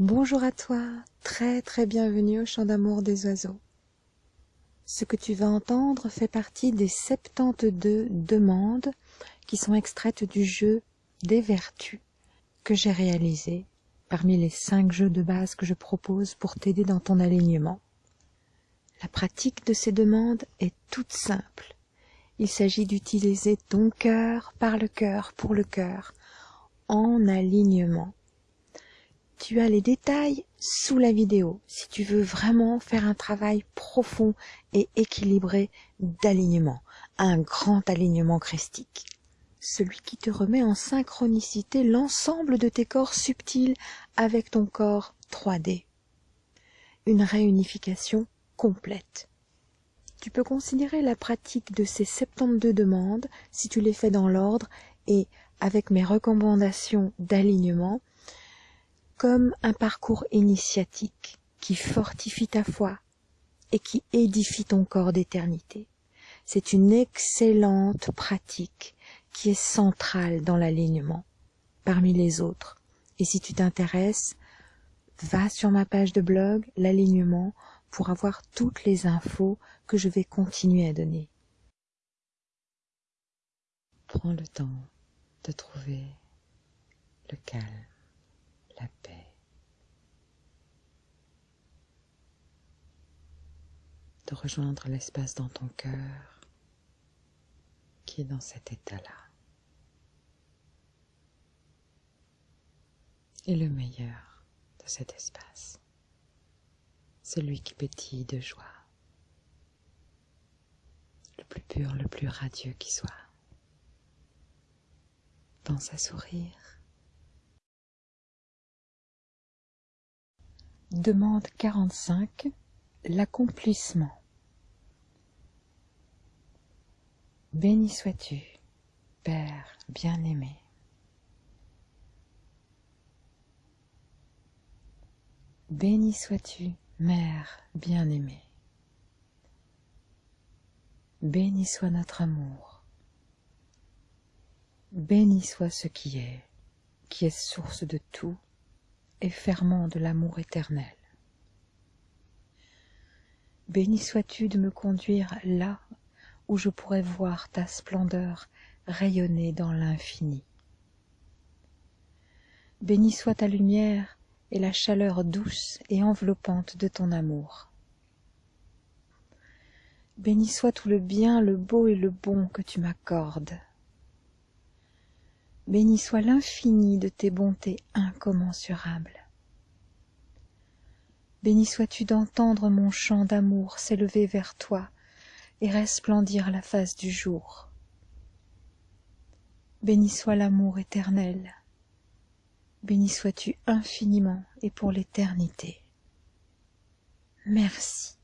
Bonjour à toi, très très bienvenue au chant d'amour des oiseaux. Ce que tu vas entendre fait partie des 72 demandes qui sont extraites du jeu des vertus que j'ai réalisé parmi les 5 jeux de base que je propose pour t'aider dans ton alignement. La pratique de ces demandes est toute simple. Il s'agit d'utiliser ton cœur par le cœur pour le cœur en alignement tu as les détails sous la vidéo si tu veux vraiment faire un travail profond et équilibré d'alignement, un grand alignement christique. Celui qui te remet en synchronicité l'ensemble de tes corps subtils avec ton corps 3D. Une réunification complète. Tu peux considérer la pratique de ces 72 demandes, si tu les fais dans l'ordre et avec mes recommandations d'alignement, comme un parcours initiatique qui fortifie ta foi et qui édifie ton corps d'éternité. C'est une excellente pratique qui est centrale dans l'alignement parmi les autres. Et si tu t'intéresses, va sur ma page de blog, l'alignement, pour avoir toutes les infos que je vais continuer à donner. Prends le temps de trouver le calme la paix. De rejoindre l'espace dans ton cœur qui est dans cet état-là. Et le meilleur de cet espace, celui qui pétille de joie, le plus pur, le plus radieux qui soit. Pense à sourire Demande quarante-cinq L'accomplissement. Béni sois-tu, Père bien-aimé. Béni sois-tu, Mère bien-aimée. Béni soit notre amour. Béni soit ce qui est, qui est source de tout et ferment de l'amour éternel. Béni sois-tu de me conduire là où je pourrais voir ta splendeur rayonner dans l'infini. Béni soit ta lumière et la chaleur douce et enveloppante de ton amour. Béni soit tout le bien, le beau et le bon que tu m'accordes. Béni soit l'infini de tes bontés incommensurables. Béni sois-tu d'entendre mon chant d'amour s'élever vers toi et resplendir la face du jour. Béni soit l'amour éternel. Béni sois-tu infiniment et pour l'éternité. Merci.